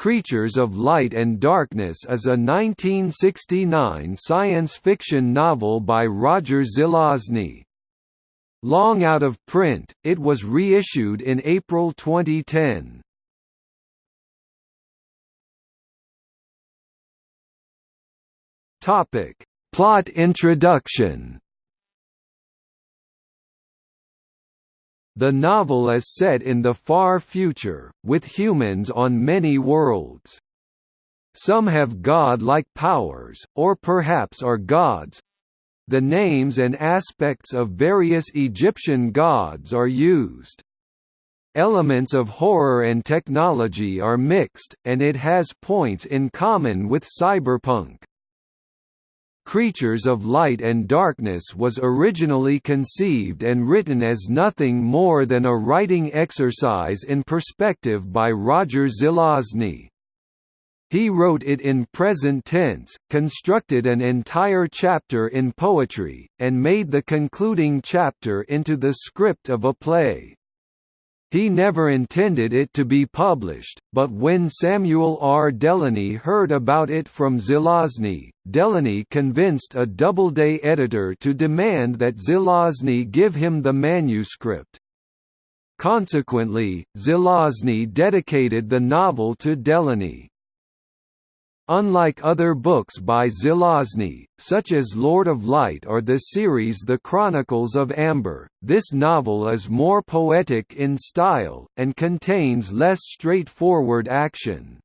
Creatures of Light and Darkness is a 1969 science fiction novel by Roger Zelazny. Long out of print, it was reissued in April 2010. Topic: Plot introduction. The novel is set in the far future, with humans on many worlds. Some have god-like powers, or perhaps are gods. The names and aspects of various Egyptian gods are used. Elements of horror and technology are mixed, and it has points in common with cyberpunk. Creatures of Light and Darkness was originally conceived and written as nothing more than a writing exercise in perspective by Roger Zelazny. He wrote it in present tense, constructed an entire chapter in poetry, and made the concluding chapter into the script of a play. He never intended it to be published, but when Samuel R. Delany heard about it from Zelazny, Delany convinced a Doubleday editor to demand that Zelazny give him the manuscript. Consequently, Zelazny dedicated the novel to Delany. Unlike other books by Zelazny, such as Lord of Light or the series The Chronicles of Amber, this novel is more poetic in style, and contains less straightforward action.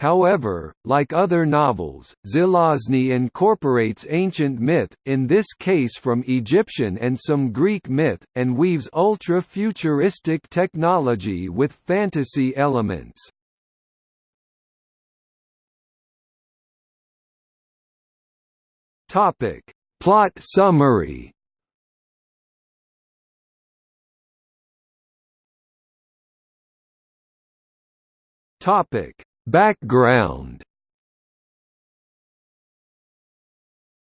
However, like other novels, Zelazny incorporates ancient myth, in this case from Egyptian and some Greek myth, and weaves ultra-futuristic technology with fantasy elements. Topic: Plot summary. Topic: Background.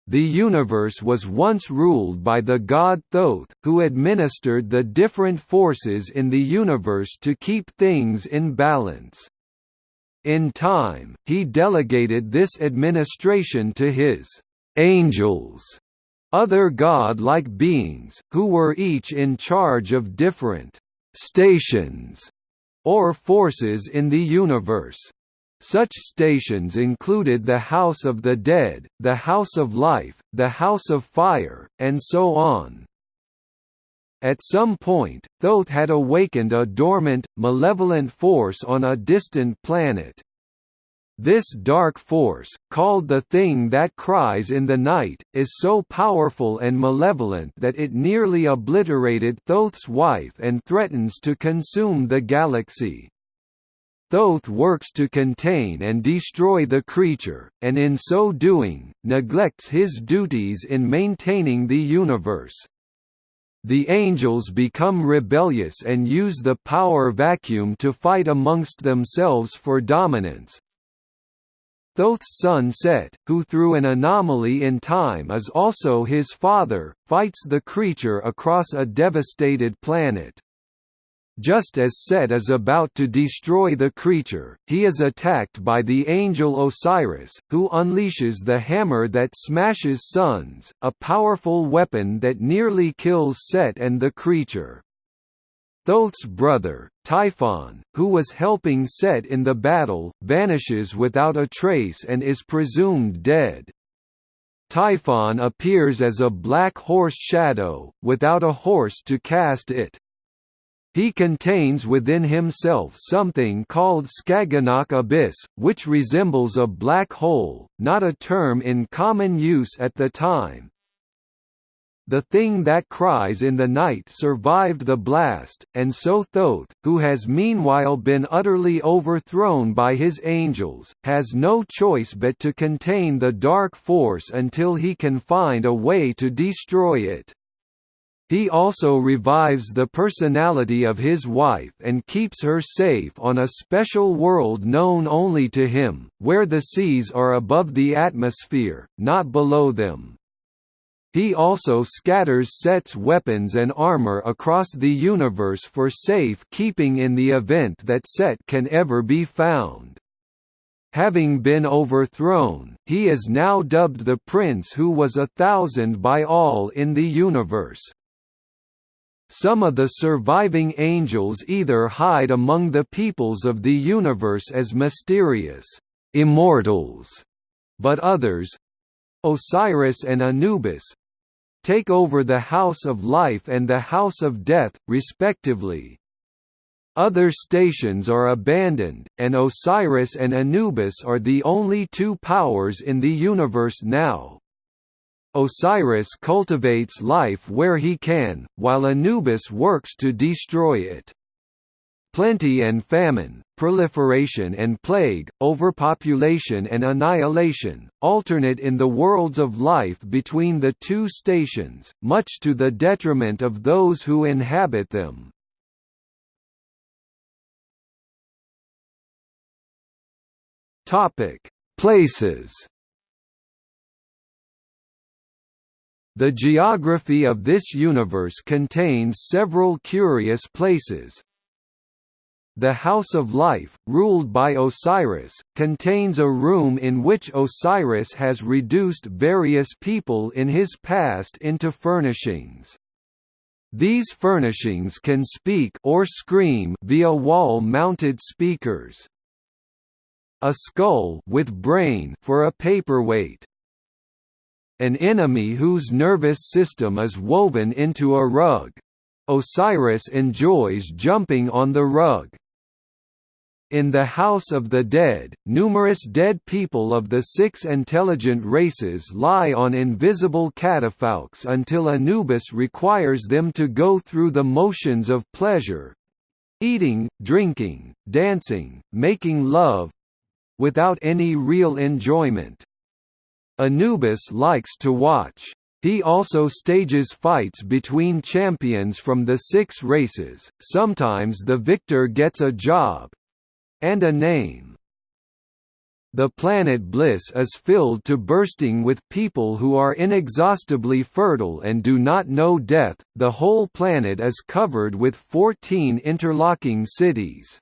The universe was once ruled by the god Thoth, who administered the different forces in the universe to keep things in balance. In time, he delegated this administration to his angels, other god-like beings, who were each in charge of different stations or forces in the universe. Such stations included the House of the Dead, the House of Life, the House of Fire, and so on. At some point, Thoth had awakened a dormant, malevolent force on a distant planet. This dark force, called the Thing That Cries in the Night, is so powerful and malevolent that it nearly obliterated Thoth's wife and threatens to consume the galaxy. Thoth works to contain and destroy the creature, and in so doing, neglects his duties in maintaining the universe. The angels become rebellious and use the power vacuum to fight amongst themselves for dominance, Thoth's son Set, who through an anomaly in time is also his father, fights the creature across a devastated planet. Just as Set is about to destroy the creature, he is attacked by the angel Osiris, who unleashes the hammer that smashes suns, a powerful weapon that nearly kills Set and the creature. Thoth's brother, Typhon, who was helping Set in the battle, vanishes without a trace and is presumed dead. Typhon appears as a black horse shadow, without a horse to cast it. He contains within himself something called Skagganauk Abyss, which resembles a black hole, not a term in common use at the time, the thing that cries in the night survived the blast, and so Thoth, who has meanwhile been utterly overthrown by his angels, has no choice but to contain the dark force until he can find a way to destroy it. He also revives the personality of his wife and keeps her safe on a special world known only to him, where the seas are above the atmosphere, not below them. He also scatters Set's weapons and armor across the universe for safe keeping in the event that Set can ever be found. having been overthrown, he is now dubbed the Prince who was a thousand by all in the universe. Some of the surviving angels either hide among the peoples of the universe as mysterious immortals, but others Osiris and Anubis take over the House of Life and the House of Death, respectively. Other stations are abandoned, and Osiris and Anubis are the only two powers in the universe now. Osiris cultivates life where he can, while Anubis works to destroy it. Plenty and famine, proliferation and plague, overpopulation and annihilation, alternate in the worlds of life between the two stations, much to the detriment of those who inhabit them. Places The geography of this universe contains several curious places. The House of Life, ruled by Osiris, contains a room in which Osiris has reduced various people in his past into furnishings. These furnishings can speak or scream via wall-mounted speakers. A skull with brain for a paperweight an enemy whose nervous system is woven into a rug. Osiris enjoys jumping on the rug. In the House of the Dead, numerous dead people of the six intelligent races lie on invisible catafalques until Anubis requires them to go through the motions of pleasure—eating, drinking, dancing, making love—without any real enjoyment. Anubis likes to watch. He also stages fights between champions from the six races, sometimes the victor gets a job—and a name. The planet Bliss is filled to bursting with people who are inexhaustibly fertile and do not know death. The whole planet is covered with 14 interlocking cities.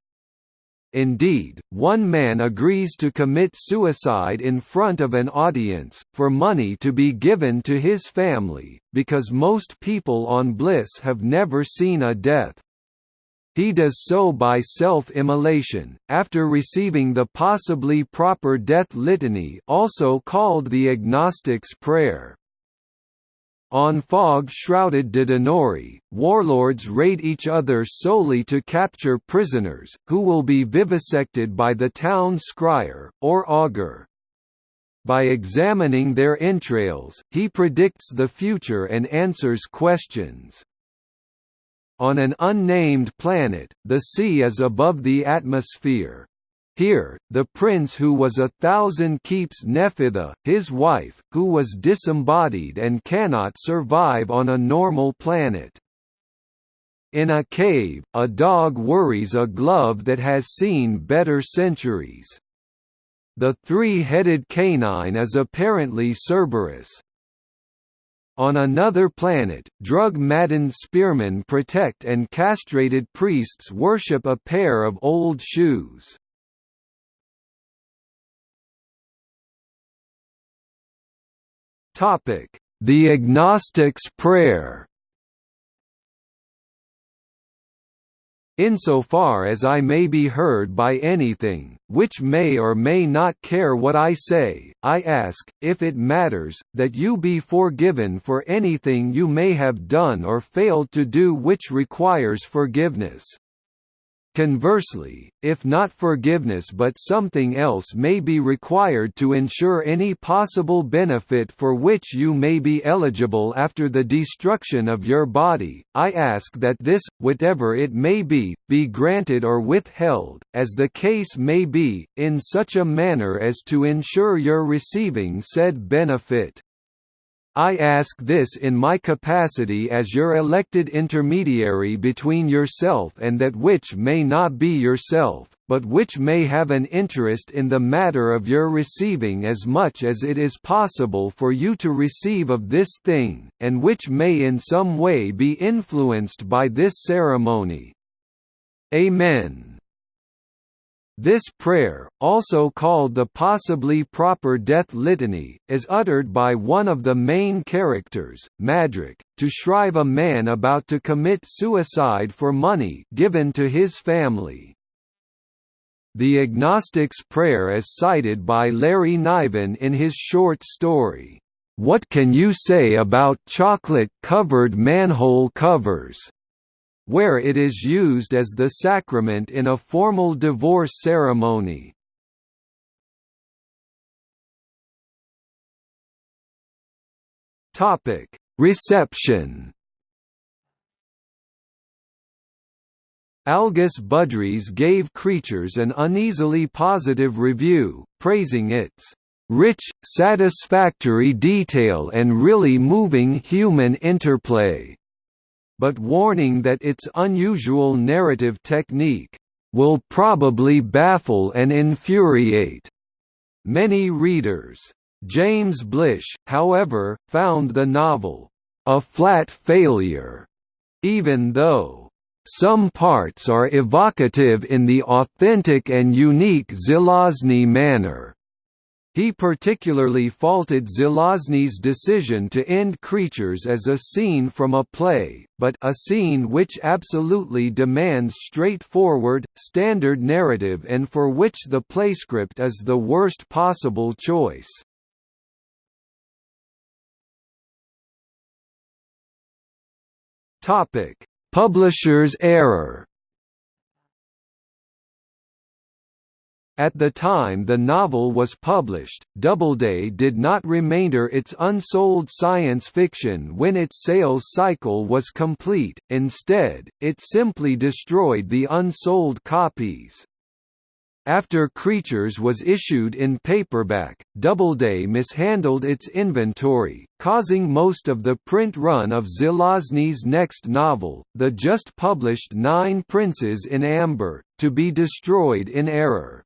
Indeed, one man agrees to commit suicide in front of an audience, for money to be given to his family, because most people on Bliss have never seen a death. He does so by self-immolation, after receiving the possibly proper death litany also called the agnostic's prayer. On fog-shrouded Dodonori, warlords raid each other solely to capture prisoners, who will be vivisected by the town scryer, or augur. By examining their entrails, he predicts the future and answers questions. On an unnamed planet, the sea is above the atmosphere. Here, the prince who was a thousand keeps Nephthah, his wife, who was disembodied and cannot survive on a normal planet. In a cave, a dog worries a glove that has seen better centuries. The three-headed canine is apparently Cerberus. On another planet, drug-maddened spearmen protect and castrated priests worship a pair of old shoes. The agnostic's prayer Insofar as I may be heard by anything, which may or may not care what I say, I ask, if it matters, that you be forgiven for anything you may have done or failed to do which requires forgiveness. Conversely, if not forgiveness but something else may be required to ensure any possible benefit for which you may be eligible after the destruction of your body, I ask that this, whatever it may be, be granted or withheld, as the case may be, in such a manner as to ensure your receiving said benefit. I ask this in my capacity as your elected intermediary between yourself and that which may not be yourself, but which may have an interest in the matter of your receiving as much as it is possible for you to receive of this thing, and which may in some way be influenced by this ceremony. Amen. This prayer, also called the possibly proper death litany, is uttered by one of the main characters, Madrak, to shrive a man about to commit suicide for money given to his family. The agnostic's prayer is cited by Larry Niven in his short story, "'What Can You Say About Chocolate-Covered Manhole Covers?' Where it is used as the sacrament in a formal divorce ceremony. Reception Algis Budrys gave Creatures an uneasily positive review, praising its rich, satisfactory detail and really moving human interplay but warning that its unusual narrative technique will probably baffle and infuriate many readers. James Blish, however, found the novel a flat failure, even though some parts are evocative in the authentic and unique Zelazny manner. He particularly faulted Zelazny's decision to end Creatures as a scene from a play, but a scene which absolutely demands straightforward, standard narrative and for which the playscript is the worst possible choice. Publisher's error At the time the novel was published, Doubleday did not remainder its unsold science fiction when its sales cycle was complete, instead, it simply destroyed the unsold copies. After Creatures was issued in paperback, Doubleday mishandled its inventory, causing most of the print run of Zelazny's next novel, the just published Nine Princes in Amber, to be destroyed in error.